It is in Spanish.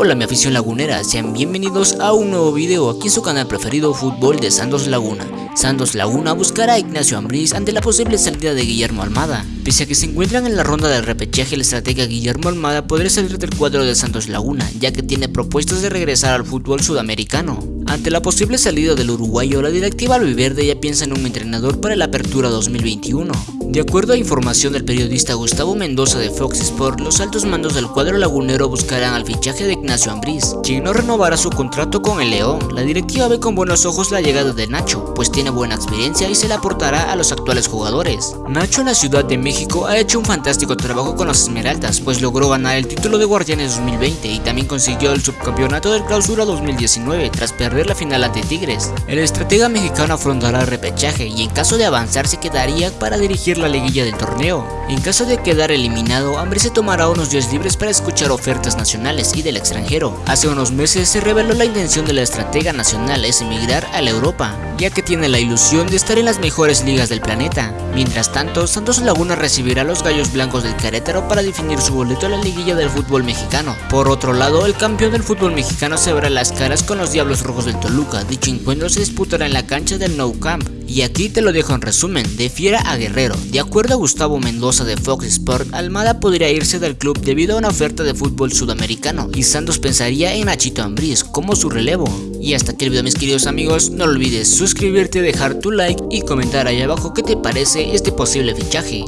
Hola mi afición lagunera, sean bienvenidos a un nuevo video aquí en su canal preferido Fútbol de Santos Laguna. Santos Laguna buscará a Ignacio Ambriz ante la posible salida de Guillermo Almada. Pese a que se encuentran en la ronda de repechaje, el estratega Guillermo Almada podría salir del cuadro de Santos Laguna, ya que tiene propuestas de regresar al fútbol sudamericano. Ante la posible salida del uruguayo, la directiva albiverde ya piensa en un entrenador para la apertura 2021. De acuerdo a información del periodista Gustavo Mendoza de Fox Sport, los altos mandos del cuadro lagunero buscarán al fichaje de Ignacio Ambriz, quien no renovará su contrato con el León. La directiva ve con buenos ojos la llegada de Nacho, pues tiene buena experiencia y se la aportará a los actuales jugadores. Nacho en la Ciudad de México ha hecho un fantástico trabajo con los Esmeraldas, pues logró ganar el título de Guardianes 2020 y también consiguió el subcampeonato del Clausura 2019 tras perder la final ante Tigres. El estratega mexicano afrontará el repechaje y en caso de avanzar se quedaría para dirigir la liguilla del torneo. En caso de quedar eliminado, Hambre se tomará unos días libres para escuchar ofertas nacionales y del extranjero. Hace unos meses se reveló la intención de la estratega nacional es emigrar a la Europa, ya que tiene la ilusión de estar en las mejores ligas del planeta. Mientras tanto, Santos Laguna recibirá a los Gallos Blancos del Querétaro para definir su boleto a la liguilla del fútbol mexicano. Por otro lado, el campeón del fútbol mexicano se verá las caras con los Diablos Rojos del Toluca. Dicho encuentro se disputará en la cancha del Nou Camp. Y aquí te lo dejo en resumen, de Fiera a Guerrero. De acuerdo a Gustavo Mendoza de Fox Sport, Almada podría irse del club debido a una oferta de fútbol sudamericano y Santos pensaría en Nachito Ambriz como su relevo. Y hasta aquí el video mis queridos amigos, no olvides suscribirte, dejar tu like y comentar ahí abajo qué te parece este posible fichaje.